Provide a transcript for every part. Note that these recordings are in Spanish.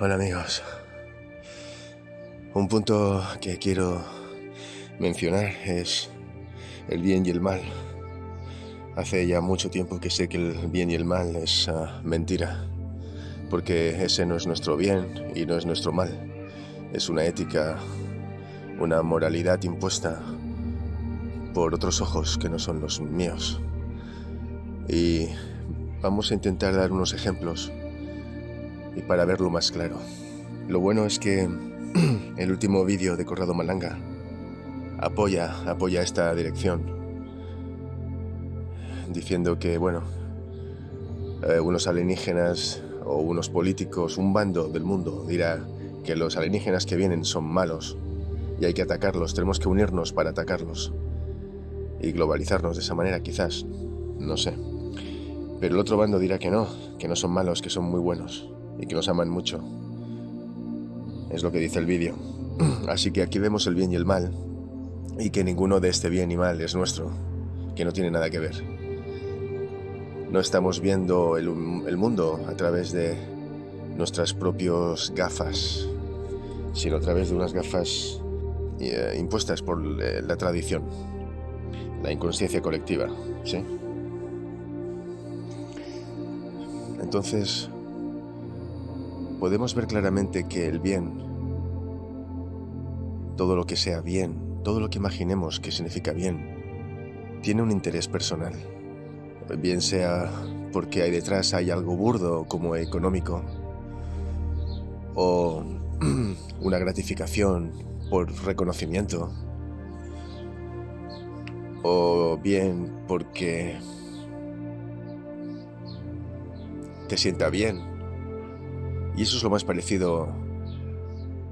Hola amigos. Un punto que quiero mencionar es el bien y el mal. Hace ya mucho tiempo que sé que el bien y el mal es ah, mentira, porque ese no es nuestro bien y no es nuestro mal. Es una ética, una moralidad impuesta por otros ojos que no son los míos. Y vamos a intentar dar unos ejemplos y para verlo más claro. Lo bueno es que el último vídeo de Corrado Malanga apoya, apoya esta dirección, diciendo que, bueno, eh, unos alienígenas o unos políticos, un bando del mundo dirá que los alienígenas que vienen son malos y hay que atacarlos, tenemos que unirnos para atacarlos y globalizarnos de esa manera quizás, no sé. Pero el otro bando dirá que no, que no son malos, que son muy buenos y que nos aman mucho. Es lo que dice el vídeo. Así que aquí vemos el bien y el mal, y que ninguno de este bien y mal es nuestro, que no tiene nada que ver. No estamos viendo el, mundo a través de nuestras propias gafas, sino a través de unas gafas eh, impuestas por eh, la tradición, la inconsciencia colectiva, ¿sí? Entonces, podemos ver claramente que el bien, todo lo que sea bien, todo lo que imaginemos que significa bien, tiene un interés personal. Bien sea porque hay detrás hay algo burdo como económico, o una gratificación por reconocimiento, o bien porque te sienta bien y eso es lo más parecido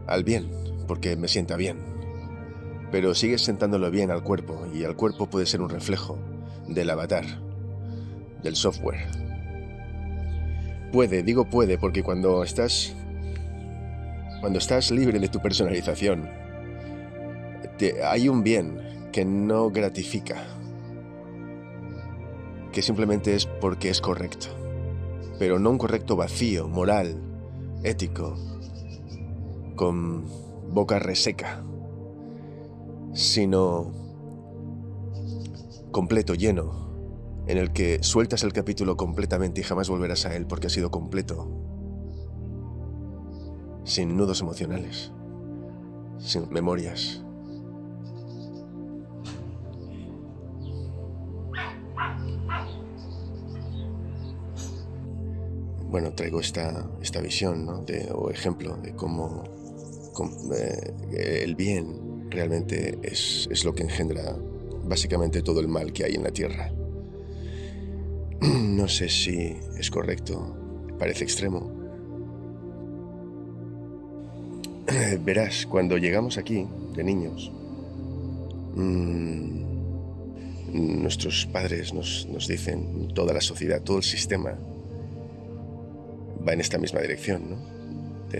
al bien, porque me sienta bien. Pero sigues sentándolo bien al cuerpo, y el cuerpo puede ser un reflejo del avatar, del software. Puede, digo puede, porque cuando estás... Cuando estás libre de tu personalización, hay un bien que no gratifica, que simplemente es porque es correcto, pero no un correcto vacío, moral, ético, con boca reseca, sino completo, lleno, en el que sueltas el capítulo completamente y jamás volverás a él porque ha sido completo, sin nudos emocionales, sin memorias. Bueno, traigo esta, esta visión o ejemplo de cómo, eh, el bien realmente es, es lo que engendra básicamente todo el mal que hay en la Tierra. No sé si es correcto, parece extremo. Verás, cuando llegamos aquí, de niños, mm, nuestros padres nos, nos dicen, toda la sociedad, todo el sistema, va en esta misma dirección, ¿no?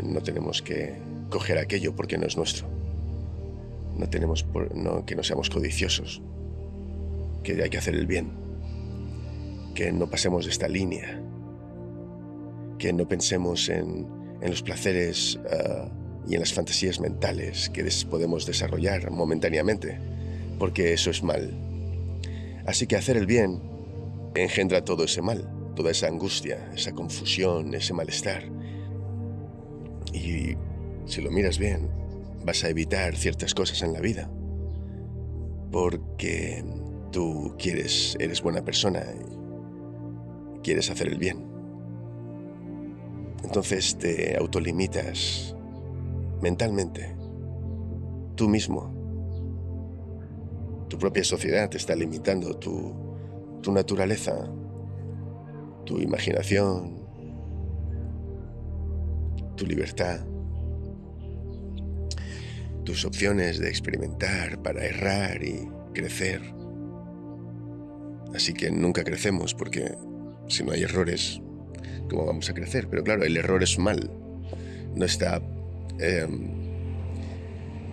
no tenemos que coger aquello porque no es nuestro. No tenemos no, que no seamos codiciosos, que hay que hacer el bien, que no pasemos de esta línea, que no pensemos en, en los placeres ah, y en las fantasías mentales que podemos desarrollar momentáneamente, porque eso es mal. Así que hacer el bien engendra todo ese mal toda esa angustia, esa confusión, ese malestar. Y si lo miras bien, vas a evitar ciertas cosas en la vida. Porque tú quieres, eres buena persona y quieres hacer el bien. Entonces te autolimitas mentalmente, tú mismo. Tu propia sociedad te está limitando, tu, tu naturaleza tu imaginación, tu libertad, tus opciones de experimentar para errar y crecer. Así que nunca crecemos porque si no hay errores, ¿cómo vamos a crecer? Pero claro, el error es mal. No está em,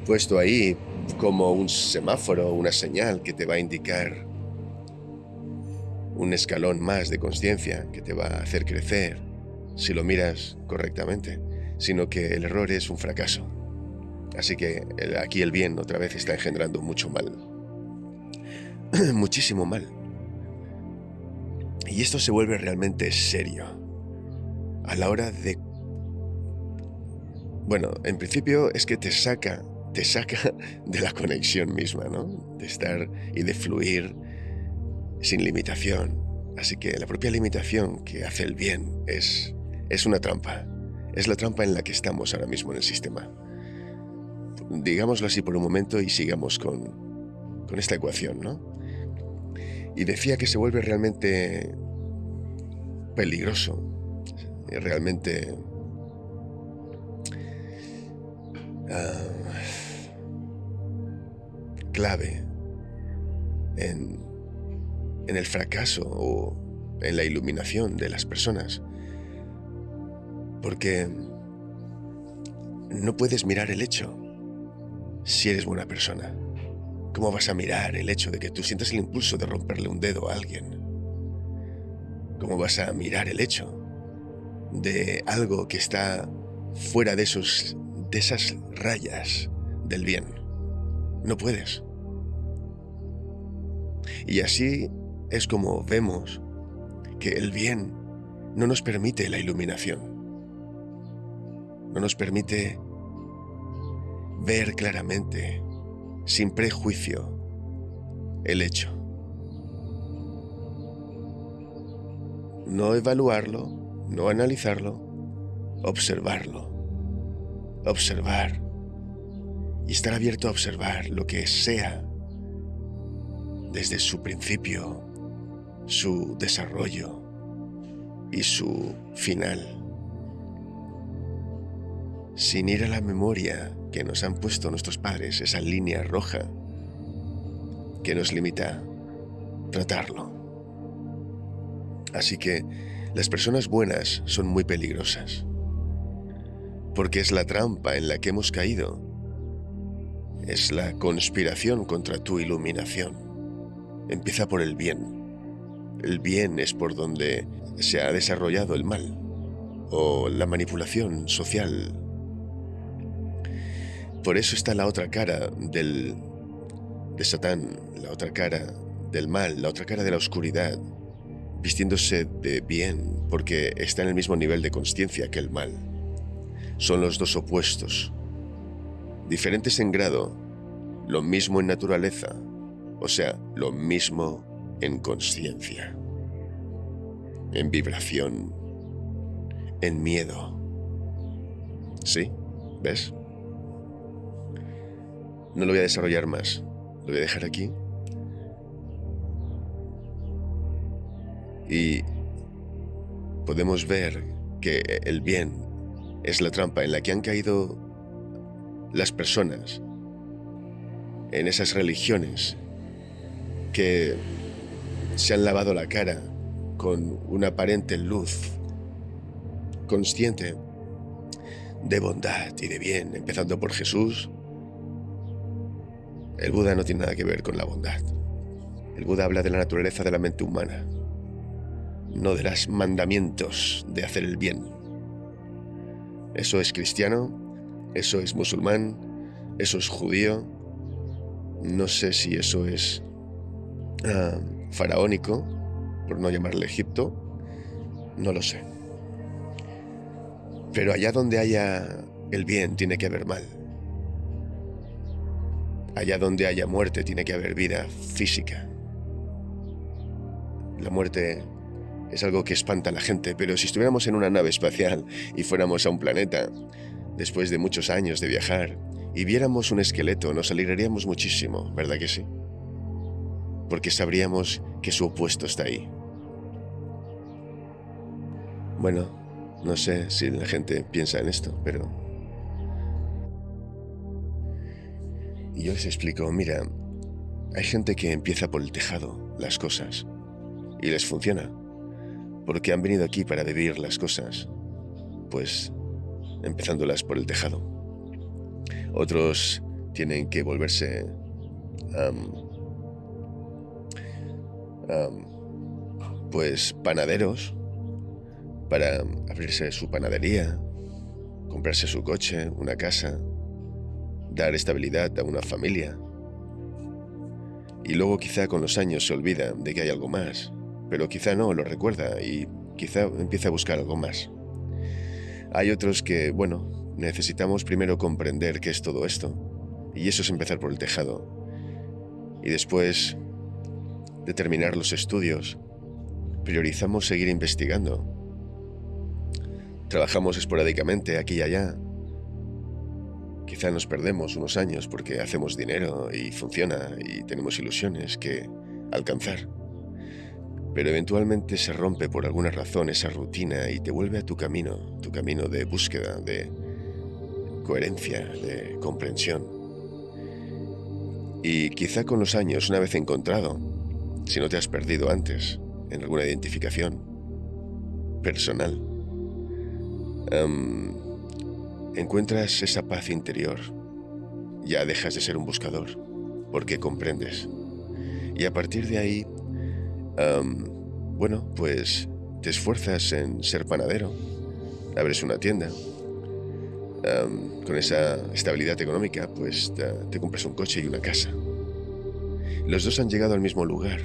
puesto ahí como un semáforo, una señal que te va a indicar un escalón más de conciencia que te va a hacer crecer si lo miras correctamente, sino que el error es un fracaso. Así que aquí el bien otra vez está engendrando mucho mal. Muchísimo mal. Y esto se vuelve realmente serio a la hora de... Bueno, en principio es que te saca, te saca de la conexión misma, ¿no? De estar y de fluir sin limitación. Así que la propia limitación que hace el bien es, es una trampa. Es la trampa en la que estamos ahora mismo en el sistema. Digámoslo así por un momento y sigamos con, con esta ecuación, ¿no? Y decía que se vuelve realmente peligroso, realmente uh, clave en, en el fracaso o en la iluminación de las personas. Porque no puedes mirar el hecho si eres buena persona. ¿Cómo vas a mirar el hecho de que tú sientas el impulso de romperle un dedo a alguien? ¿Cómo vas a mirar el hecho de algo que está fuera de, esos, de esas rayas del bien? No puedes. Y así es como vemos que el bien no nos permite la iluminación. No nos permite ver claramente sin prejuicio el hecho. No evaluarlo, no analizarlo, observarlo. Observar. Y estar abierto a observar lo que sea desde su principio, su desarrollo y su final. Sin ir a la memoria que nos han puesto nuestros padres, esa línea roja que nos limita tratarlo. Así que las personas buenas son muy peligrosas, porque es la trampa en la que hemos caído, es la conspiración contra tu iluminación. Empieza por el bien. El bien es por donde se ha desarrollado el mal o la manipulación social por eso está la otra cara del, de Satán, la otra cara del mal, la otra cara de la oscuridad, vistiéndose de bien porque está en el mismo nivel de conciencia que el mal. Son los dos opuestos, diferentes en grado, lo mismo en naturaleza, o sea, lo mismo en conciencia, en vibración, en miedo. ¿Sí? ¿Ves? No lo voy a desarrollar más. Lo voy a dejar aquí. Y podemos ver que el bien es la trampa en la que han caído las personas en esas religiones que se han lavado la cara con una aparente luz consciente de bondad y de bien, empezando por Jesús, el Buda no tiene nada que ver con la bondad. El Buda habla de la naturaleza de la mente humana, no de los mandamientos de hacer el bien. Eso es cristiano, eso es musulmán, eso es judío. No sé si eso es ah, faraónico, por no llamarle Egipto. No lo sé. Pero allá donde haya el bien tiene que haber mal. Allá donde haya muerte tiene que haber vida física. La muerte es algo que espanta a la gente, pero si estuviéramos en una nave espacial y fuéramos a un planeta, después de muchos años de viajar, y viéramos un esqueleto, nos alegraríamos muchísimo, ¿verdad que sí? Porque sabríamos que su opuesto está ahí. Bueno, no sé si la gente piensa en esto, pero Y yo les explico, mira, hay gente que empieza por el tejado las cosas y les funciona, porque han venido aquí para vivir las cosas, pues empezándolas por el tejado. Otros tienen que volverse pues panaderos para abrirse su panadería, comprarse su coche, una casa, dar estabilidad a una familia. Y luego quizá con los años se olvida de que hay algo más, pero quizá no, lo recuerda y quizá empieza a buscar algo más. Hay otros que, bueno, necesitamos primero comprender qué es todo esto, y eso es empezar por el tejado. Y después de terminar los estudios, priorizamos seguir investigando. Trabajamos esporádicamente aquí y allá. Quizá nos perdemos unos años porque hacemos dinero y funciona y tenemos ilusiones que alcanzar pero eventualmente se rompe por alguna razón esa rutina y te vuelve a tu camino, tu camino de búsqueda, de coherencia, de comprensión. Y quizá con los años, una vez encontrado, si no te has perdido antes en alguna identificación personal, encuentras esa paz interior. Ya dejas de ser un buscador, porque comprendes. Y a partir de ahí bueno, pues te esfuerzas en ser panadero, abres una tienda, con esa estabilidad económica, pues te, compras un coche y una casa. Los dos han llegado al mismo lugar,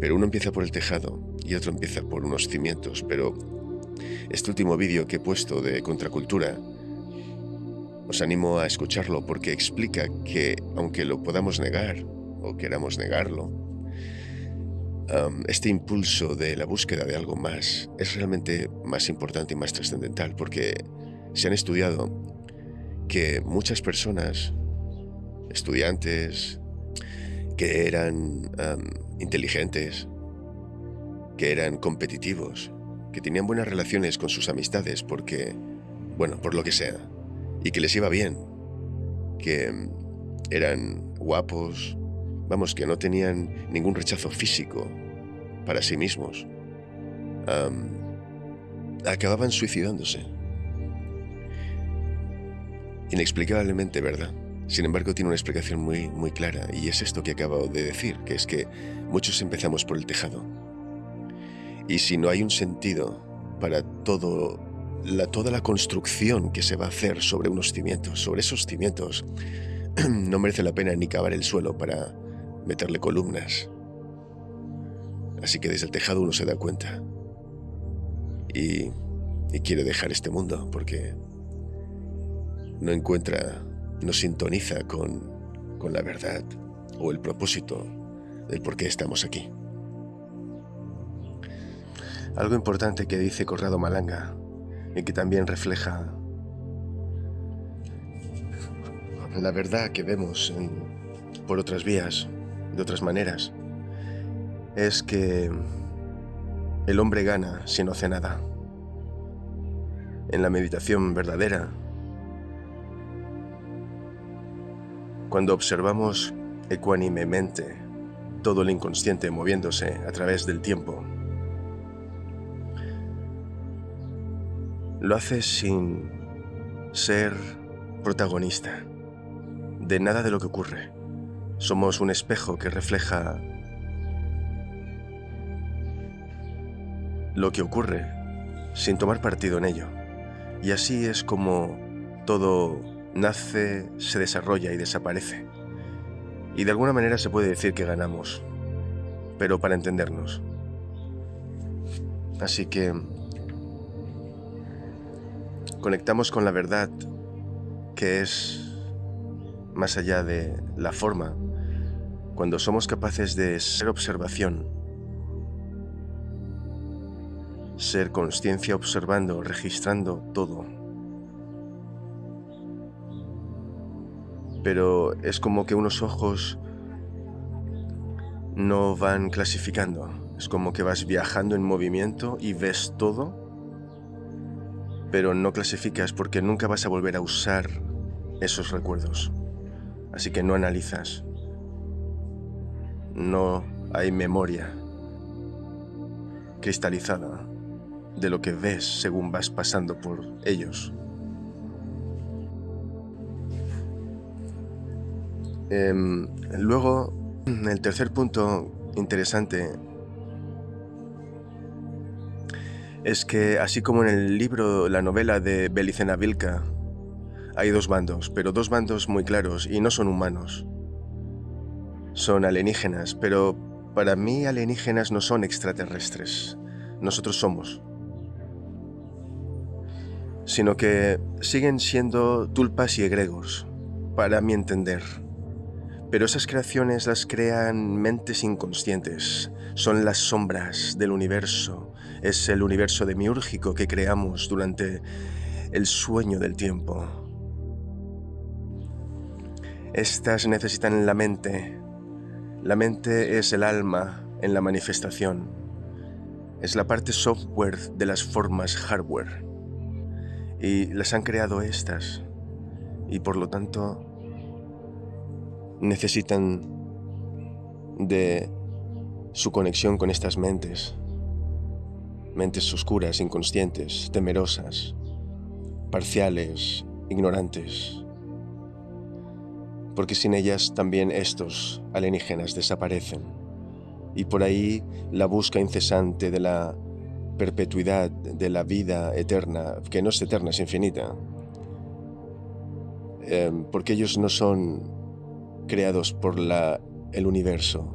pero uno empieza por el tejado y otro empieza por unos cimientos, pero este último vídeo que he puesto de contracultura os animo a escucharlo porque explica que aunque lo podamos negar o queramos negarlo, este impulso de la búsqueda de algo más es realmente más importante y más trascendental porque se han estudiado que muchas personas, estudiantes, que eran inteligentes, que eran competitivos, que tenían buenas relaciones con sus amistades porque, bueno, por lo que sea, y que les iba bien, que eran guapos, vamos, que no tenían ningún rechazo físico para sí mismos, acababan suicidándose. Inexplicablemente, ¿verdad? Sin embargo, tiene una explicación muy, muy clara, y es esto que acabo de decir, que es que muchos empezamos por el tejado. Y si no hay un sentido para todo la, toda la construcción que se va a hacer sobre unos cimientos, sobre esos cimientos, no merece la pena ni cavar el suelo para meterle columnas. Así que desde el tejado uno se da cuenta. Y, y quiere dejar este mundo porque no encuentra, no sintoniza con, con la verdad o el propósito del por qué estamos aquí. Algo importante que dice Corrado Malanga y que también refleja la verdad que vemos por otras vías, de otras maneras, es que el hombre gana si no hace nada. En la meditación verdadera, cuando observamos ecuánimemente todo el inconsciente moviéndose a través del tiempo, lo hace sin ser protagonista de nada de lo que ocurre. Somos un espejo que refleja lo que ocurre sin tomar partido en ello. Y así es como todo nace, se desarrolla y desaparece. Y de alguna manera se puede decir que ganamos, pero para entendernos. Así que conectamos con la verdad que es más allá de la forma, cuando somos capaces de ser observación, ser conciencia observando, registrando todo. Pero es como que unos ojos no van clasificando. Es como que vas viajando en movimiento y ves todo, pero no clasificas porque nunca vas a volver a usar esos recuerdos. Así que no analizas. No hay memoria cristalizada de lo que ves según vas pasando por ellos. Em, luego, el tercer punto interesante es que, así como en el libro, la novela de Belicena Vilca, hay dos bandos, pero dos bandos muy claros y no son humanos. Son alienígenas, pero para mí alienígenas no son extraterrestres. Nosotros somos. Sino que siguen siendo tulpas y egregos, para mi entender. Pero esas creaciones las crean mentes inconscientes, son las sombras del universo, es el universo demiúrgico que creamos durante el sueño del tiempo. Estas necesitan la mente. La mente es el alma en la manifestación. Es la parte software de las formas hardware. Y las han creado estas. Y por lo tanto necesitan de su conexión con estas mentes mentes oscuras, inconscientes, temerosas, parciales, ignorantes. Porque sin ellas también estos alienígenas desaparecen. Y por ahí la busca incesante de la perpetuidad, de la vida eterna, que no es eterna, es infinita. Em, porque ellos no son creados por la, el universo,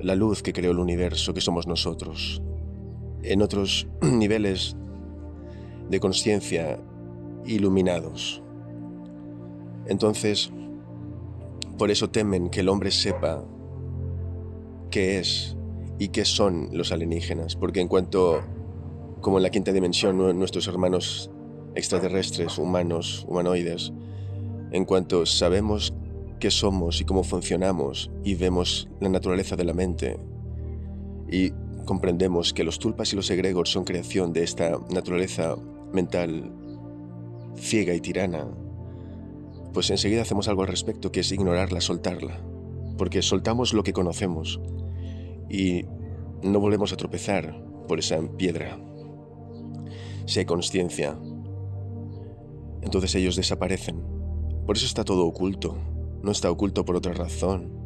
la luz que creó el universo, que somos nosotros en otros niveles de conciencia iluminados. Entonces, por eso temen que el hombre sepa qué es y qué son los alienígenas, porque en cuanto, como en la quinta dimensión, nuestros hermanos extraterrestres, humanos, humanoides, en cuanto sabemos qué somos y cómo funcionamos y vemos la naturaleza de la mente y comprendemos que los tulpas y los egregores son creación de esta naturaleza mental ciega y tirana, pues enseguida hacemos algo al respecto, que es ignorarla, soltarla, porque soltamos lo que conocemos y no volvemos a tropezar por esa piedra. Si hay conciencia, entonces ellos desaparecen. Por eso está todo oculto, no está oculto por otra razón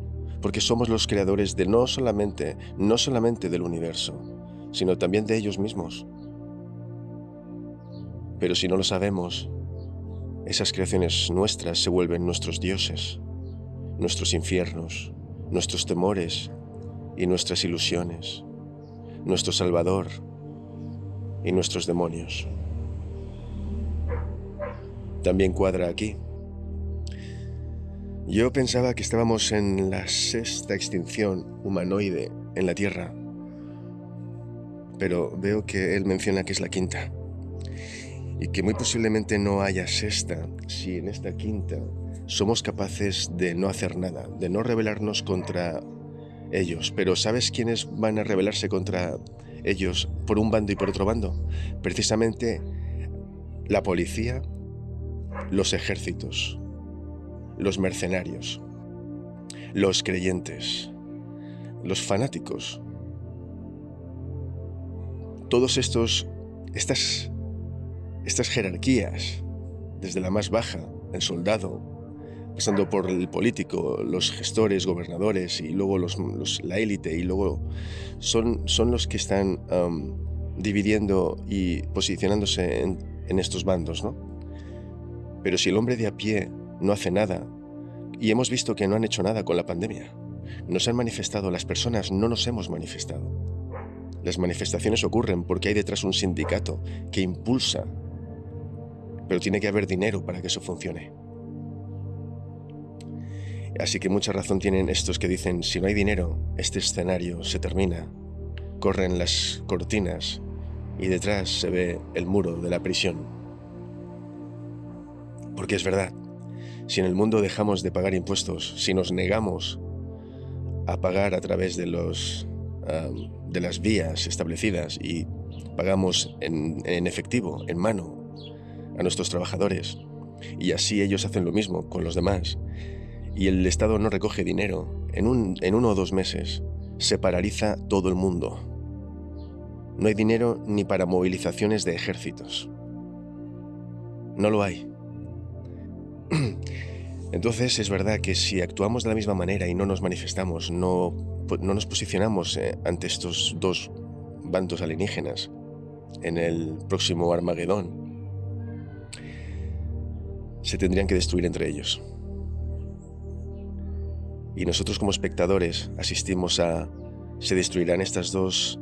porque somos los creadores de no solamente, no solamente del universo, sino también de ellos mismos. Pero si no lo sabemos, esas creaciones nuestras se vuelven nuestros dioses, nuestros infiernos, nuestros temores y nuestras ilusiones, nuestro Salvador y nuestros demonios. También cuadra aquí yo pensaba que estábamos en la sexta extinción humanoide en la Tierra, pero veo que él menciona que es la quinta, y que muy posiblemente no haya sexta si en esta quinta somos capaces de no hacer nada, de no rebelarnos contra ellos. Pero ¿sabes quiénes van a rebelarse contra ellos por un bando y por otro bando? Precisamente la policía, los ejércitos los mercenarios, los creyentes, los fanáticos. Todos estos, estas, estas jerarquías, desde la más baja, el soldado, pasando por el político, los gestores, gobernadores y luego la élite y luego son, son los que están dividiendo y posicionándose en, en estos bandos, ¿no? Pero si el hombre de a pie no hace nada y hemos visto que no han hecho nada con la pandemia. Nos han manifestado, las personas no nos hemos manifestado. Las manifestaciones ocurren porque hay detrás un sindicato que impulsa, pero tiene que haber dinero para que eso funcione. Así que mucha razón tienen estos que dicen, si no hay dinero, este escenario se termina. Corren las cortinas y detrás se ve el muro de la prisión. Porque es verdad, si en el mundo dejamos de pagar impuestos, si nos negamos a pagar a través de, los, de las vías establecidas y pagamos en, en efectivo, en mano, a nuestros trabajadores, y así ellos hacen lo mismo con los demás, y el Estado no recoge dinero, en, un, en uno o dos meses se paraliza todo el mundo. No hay dinero ni para movilizaciones de ejércitos. No lo hay. Entonces es verdad que si actuamos de la misma manera y no nos manifestamos, no, no nos posicionamos eh, ante estos dos bandos alienígenas, en el próximo Armagedón, se tendrían que destruir entre ellos. Y nosotros como espectadores asistimos a... ¿Se destruirán estas dos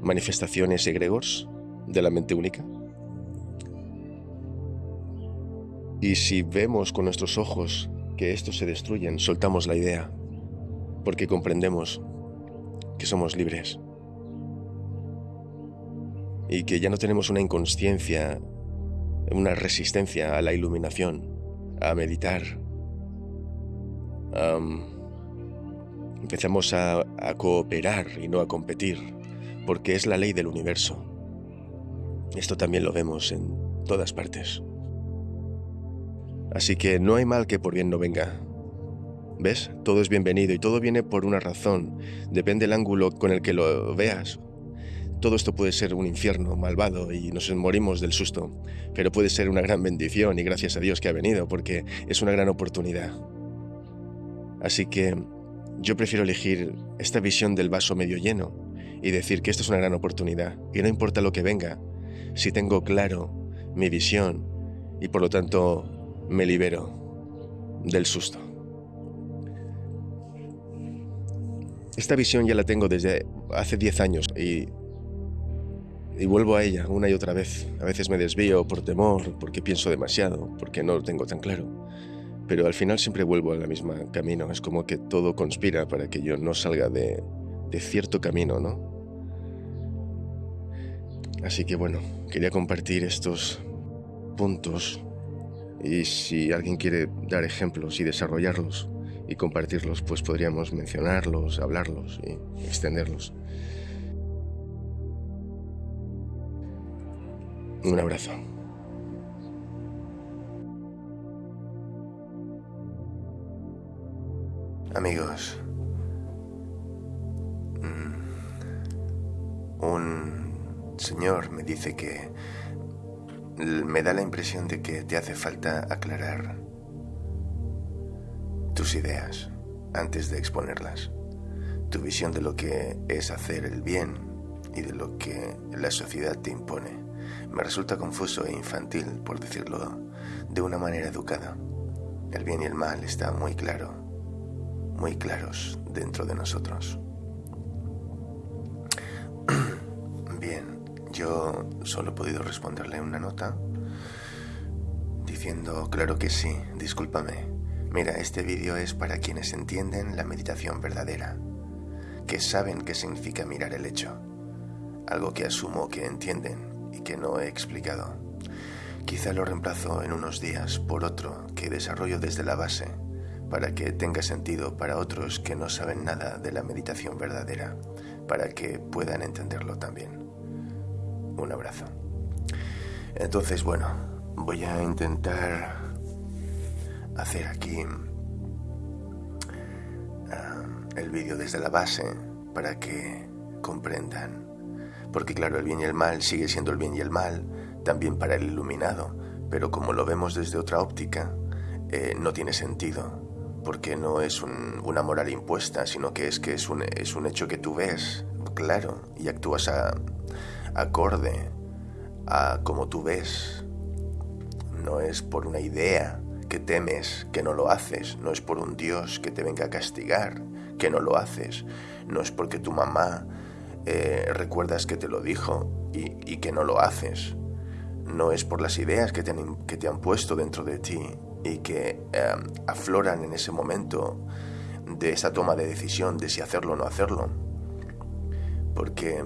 manifestaciones egregores de la mente única? Y si vemos con nuestros ojos que estos se destruyen, soltamos la idea, porque comprendemos que somos libres y que ya no tenemos una inconsciencia, una resistencia a la iluminación, a meditar. empezamos a cooperar y no a competir, porque es la ley del universo. Esto también lo vemos en todas partes. Así que no hay mal que por bien no venga. ¿Ves? Todo es bienvenido y todo viene por una razón. Depende del ángulo con el que lo veas. Todo esto puede ser un infierno malvado y nos morimos del susto, pero puede ser una gran bendición y gracias a Dios que ha venido porque es una gran oportunidad. Así que yo prefiero elegir esta visión del vaso medio lleno y decir que esto es una gran oportunidad y no importa lo que venga, si tengo claro mi visión y por lo tanto me libero del susto. Esta visión ya la tengo desde hace 10 años y, vuelvo a ella una y otra vez. A veces me desvío por temor, porque pienso demasiado, porque no lo tengo tan claro. Pero al final siempre vuelvo al mismo camino. Es como que todo conspira para que yo no salga de, de cierto camino, ¿no? Así que bueno, quería compartir estos puntos y si alguien quiere dar ejemplos y desarrollarlos y compartirlos, pues podríamos mencionarlos, hablarlos y extenderlos. Un abrazo. Amigos, mm, un señor me dice que me da la impresión de que te hace falta aclarar tus ideas antes de exponerlas, tu visión de lo que es hacer el bien y de lo que la sociedad te impone. Me resulta confuso e infantil, por decirlo de una manera educada. El bien y el mal está muy claro, muy claros dentro de nosotros. Yo solo he podido responderle una nota diciendo, claro que sí, discúlpame. Mira, este vídeo es para quienes entienden la meditación verdadera, que saben qué significa mirar el hecho, algo que asumo que entienden y que no he explicado. Quizá lo reemplazo en unos días por otro que desarrollo desde la base, para que tenga sentido para otros que no saben nada de la meditación verdadera, para que puedan entenderlo también un abrazo. Entonces, bueno, voy a intentar hacer aquí ah, el vídeo desde la base para que comprendan. Porque claro, el bien y el mal sigue siendo el bien y el mal, también para el iluminado, pero como lo vemos desde otra óptica, eh, no tiene sentido, porque no es una moral impuesta, sino que es que es un, es un hecho que tú ves, claro, y actúas a, acorde a como tú ves. No es por una idea que temes que no lo haces, no es por un Dios que te venga a castigar que no lo haces, no es porque tu mamá eh, recuerdas que te lo dijo y, que no lo haces, no es por las ideas que te han, que te han puesto dentro de ti y que eh, afloran en ese momento de esa toma de decisión de si hacerlo o no hacerlo porque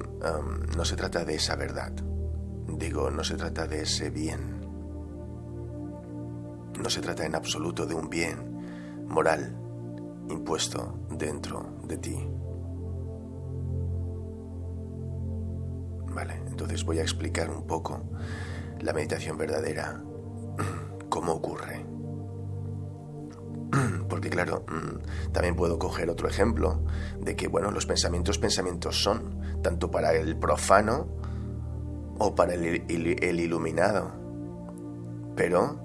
no se trata de esa verdad. Digo, no se trata de ese bien. No se trata en absoluto de un bien moral impuesto dentro de ti. Vale, entonces voy a explicar un poco la meditación verdadera, cómo ocurre. Porque claro, mm, también puedo coger otro ejemplo de que, bueno, los pensamientos pensamientos son, tanto para el profano o para el, iluminado. Pero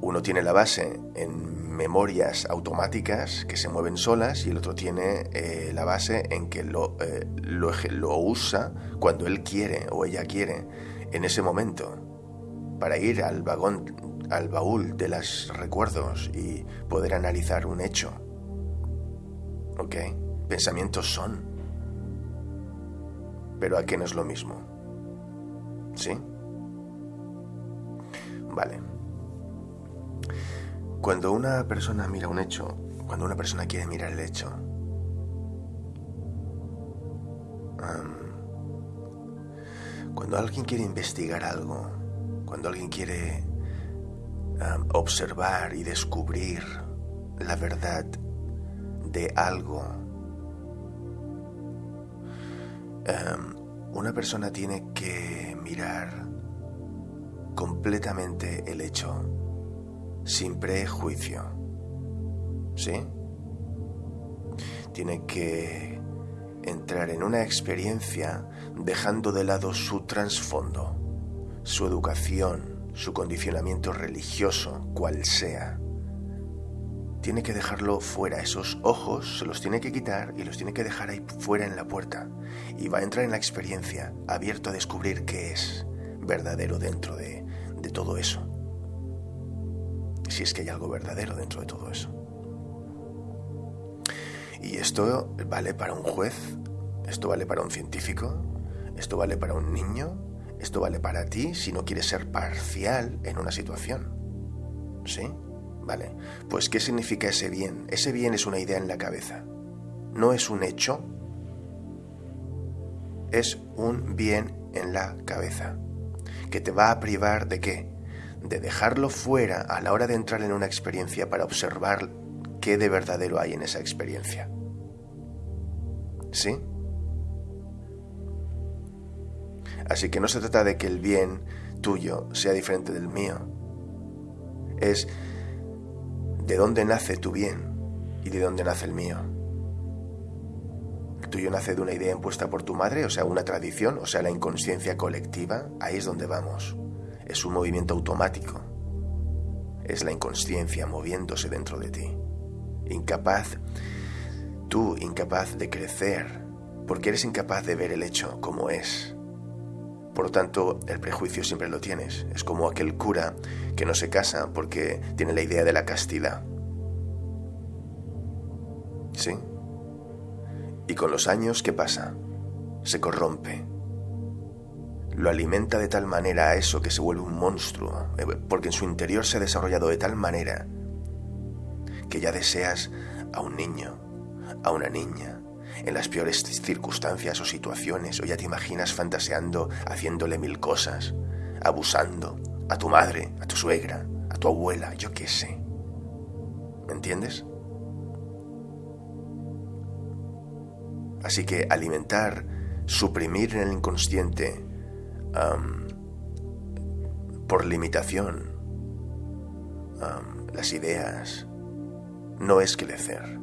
uno tiene la base en memorias automáticas que se mueven solas y el otro tiene eh, la base en que eh, lo usa cuando él quiere o ella quiere en ese momento para ir al vagón, al baúl de los recuerdos y poder analizar un hecho. ¿Ok? Pensamientos son. Pero a qué no es lo mismo. ¿Sí? Vale. Cuando una persona mira un hecho, cuando una persona quiere mirar el hecho, cuando alguien quiere investigar algo, cuando alguien quiere observar y descubrir la verdad de algo, una persona tiene que mirar completamente el hecho, sin prejuicio. ¿Sí? Tiene que entrar en una experiencia dejando de lado su trasfondo, su educación, su condicionamiento religioso, cual sea. Tiene que dejarlo fuera, esos ojos se los tiene que quitar y los tiene que dejar ahí fuera en la puerta. Y va a entrar en la experiencia, abierto a descubrir qué es verdadero dentro de, de todo eso. Si es que hay algo verdadero dentro de todo eso. Y esto vale para un juez, esto vale para un científico, esto vale para un niño, esto vale para ti si no quieres ser parcial en una situación. ¿Sí? Vale. Pues ¿qué significa ese bien? Ese bien es una idea en la cabeza. No es un hecho. Es un bien en la cabeza que te va a privar de qué? De dejarlo fuera a la hora de entrar en una experiencia para observar qué de verdadero hay en esa experiencia. ¿Sí? Así que no se trata de que el bien tuyo sea diferente del mío. Es de dónde nace tu bien y de dónde nace el mío tuyo nace de una idea impuesta por tu madre, o sea, una tradición, o sea, la inconsciencia colectiva, ahí es donde vamos. Es un movimiento automático. Es la inconsciencia moviéndose dentro de ti. Incapaz, tú incapaz de crecer, porque eres incapaz de ver el hecho como es. Por lo tanto, el prejuicio siempre lo tienes. Es como aquel cura que no se casa porque tiene la idea de la castidad. ¿Sí? Y con los años, ¿qué pasa? Se corrompe. Lo alimenta de tal manera a eso que se vuelve un monstruo, eh, porque en su interior se ha desarrollado de tal manera que ya deseas a un niño, a una niña, en las peores circunstancias o situaciones, o ya te imaginas fantaseando, haciéndole mil cosas, abusando a tu madre, a tu suegra, a tu abuela, yo qué sé. ¿Me entiendes? Así que alimentar, suprimir en el inconsciente por limitación las ideas no es crecer.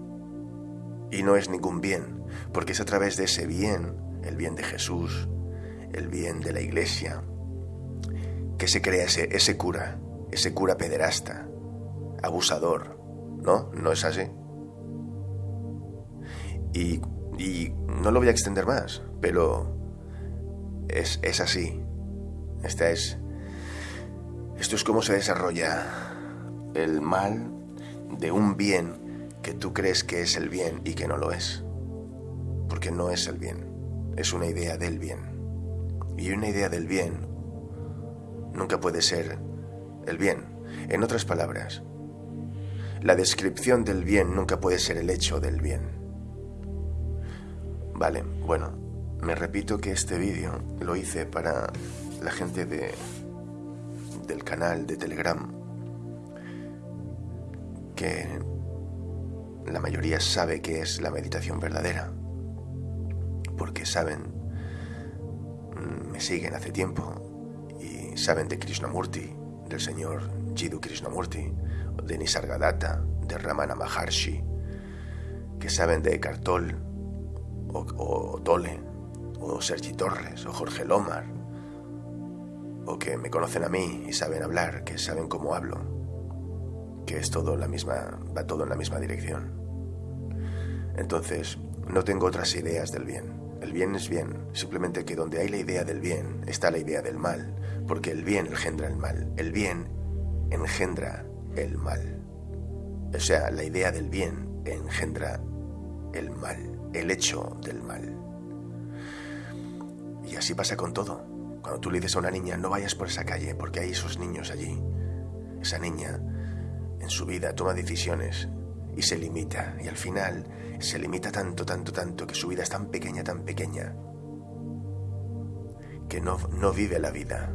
Y no es ningún bien, porque es a través de ese bien, el bien de Jesús, el bien de la iglesia, que se crea ese, ese cura, ese cura pederasta, abusador, ¿no? ¿No es así? Y y no lo voy a extender más, pero es, así. Esta es. Esto es cómo se desarrolla el mal de un bien que tú crees que es el bien y que no lo es. Porque no es el bien, es una idea del bien. Y una idea del bien nunca puede ser el bien. En otras palabras, la descripción del bien nunca puede ser el hecho del bien. Vale, bueno, me repito que este vídeo lo hice para la gente de, del canal de Telegram, que la mayoría sabe que es la meditación verdadera, porque saben, me siguen hace tiempo y saben de Krishnamurti, del señor Jiddu Krishnamurti, de Nisargadatta, de Ramana Maharshi, que saben de Eckhart Tolle, o, Tole, o Sergi Torres, o Jorge Lomar, o que me conocen a mí y saben hablar, que saben cómo hablo. que es todo la misma, va todo en la misma dirección. Entonces, no tengo otras ideas del bien. El bien es bien, simplemente que donde hay la idea del bien está la idea del mal, porque el bien engendra el mal, el bien engendra el mal. O sea, la idea del bien engendra el mal, el hecho del mal. Y así pasa con todo. Cuando tú le dices a una niña, no vayas por esa calle, porque hay esos niños allí. Esa niña, en su vida, toma decisiones y se limita. Y al final se limita tanto, tanto, tanto, que su vida es tan pequeña, tan pequeña, que no, no vive la vida,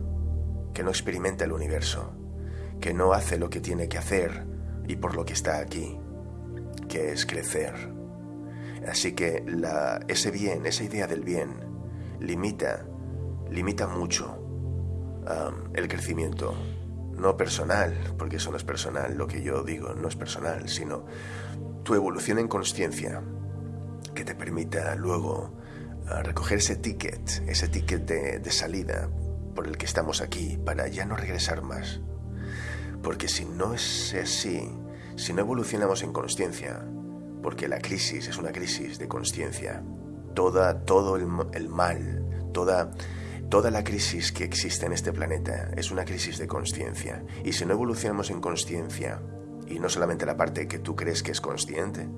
que no experimenta el universo, que no hace lo que tiene que hacer y por lo que está aquí, que es crecer. Así que la, ese bien, esa idea del bien, limita, limita mucho um, el crecimiento no personal, porque eso no es personal, lo que yo digo no es personal, sino tu evolución en conciencia que te permita luego ah, recoger ese ticket, ese ticket de, de salida por el que estamos aquí, para ya no regresar más. Porque si no es así, si no evolucionamos en conciencia, porque la crisis es una crisis de conciencia, toda, todo el, el mal, toda Toda la crisis que existe en este planeta es una crisis de conciencia. Y si no evolucionamos en conciencia, y no solamente la parte que tú crees que es consciente,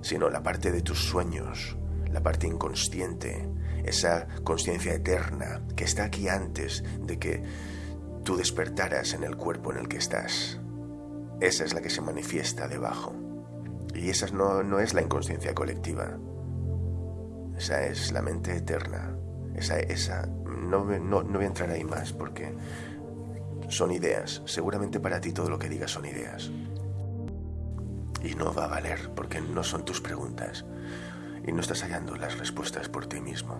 sino la parte de tus sueños, la parte inconsciente, esa conciencia eterna que está aquí antes de que tú despertaras en el cuerpo en el que estás. Esa es la que se manifiesta debajo. Y esa no, no es la inconsciencia colectiva. Esa es la mente eterna. Esa, esa no, no, voy a entrar ahí más porque son ideas. Seguramente para ti todo lo que digas son ideas. Y no va a valer porque no son tus preguntas y no estás hallando las respuestas por ti mismo.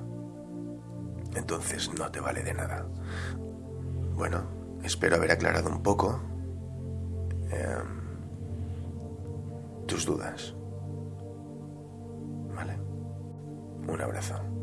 Entonces no te vale de nada. Bueno, espero haber aclarado un poco em, tus dudas. ¿Vale? Un abrazo.